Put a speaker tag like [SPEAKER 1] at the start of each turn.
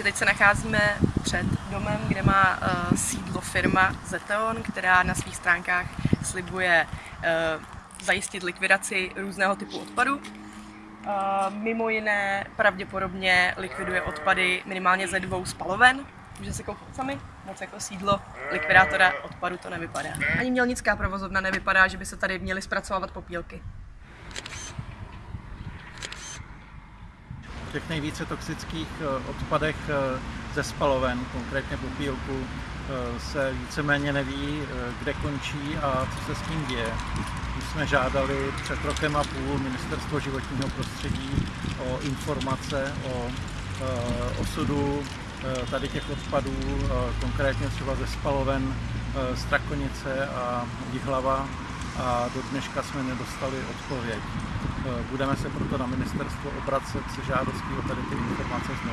[SPEAKER 1] Takže teď se nacházíme před domem, kde má uh, sídlo firma Zeteon, která na svých stránkách slibuje uh, zajistit likvidaci různého typu odpadu. Uh, mimo jiné pravděpodobně likviduje odpady minimálně ze dvou spaloven. Můžete se kouknout sami, moc jako sídlo likvidátora odpadu to nevypadá. Ani mělnická provozovna nevypadá, že by se tady měly zpracovávat popílky.
[SPEAKER 2] Těch nejvíce toxických eh, odpadech eh, ze spaloven, konkrétně popílku, eh, se víceméně neví, kde končí a co se s tím děje. My jsme žádali před rokem a půl Ministerstvo životního prostředí o informace o osudu tady těch odpadů, konkrétně třeba ze spaloven Strakonice a Jihlava a do dneška jsme nedostali odpověď. Budeme se proto na ministerstvo obracet se žádostí o tady ty informace znova.